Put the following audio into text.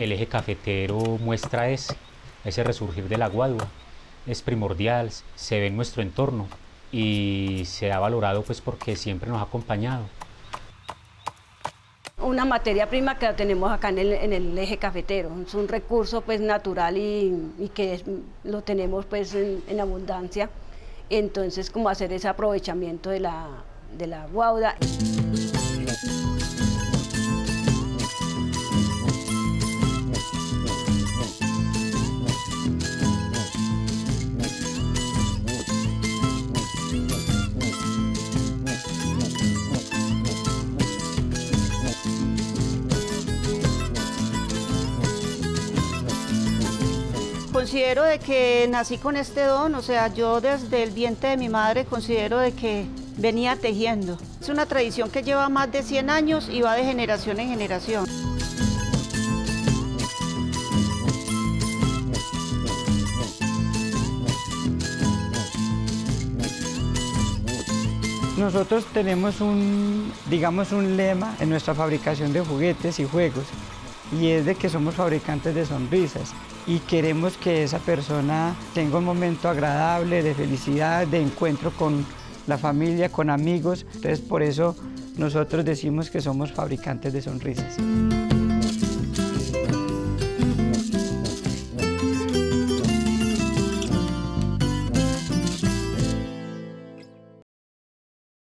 el eje cafetero muestra ese, ese resurgir de la guadua. Es primordial, se ve en nuestro entorno y se ha valorado pues porque siempre nos ha acompañado. Una materia prima que la tenemos acá en el, eje cafetero, es un recurso pues natural y, que lo tenemos pues en, abundancia, entonces como hacer ese aprovechamiento de la, de la guauda. Considero de que nací con este don, o sea, yo desde el vientre de mi madre considero de que venía tejiendo. Es una tradición que lleva más de 100 años y va de generación en generación. Nosotros tenemos un, digamos, un lema en nuestra fabricación de juguetes y juegos y es de que somos fabricantes de sonrisas y queremos que esa persona tenga un momento agradable, de felicidad, de encuentro con la familia, con amigos. Entonces por eso nosotros decimos que somos fabricantes de sonrisas.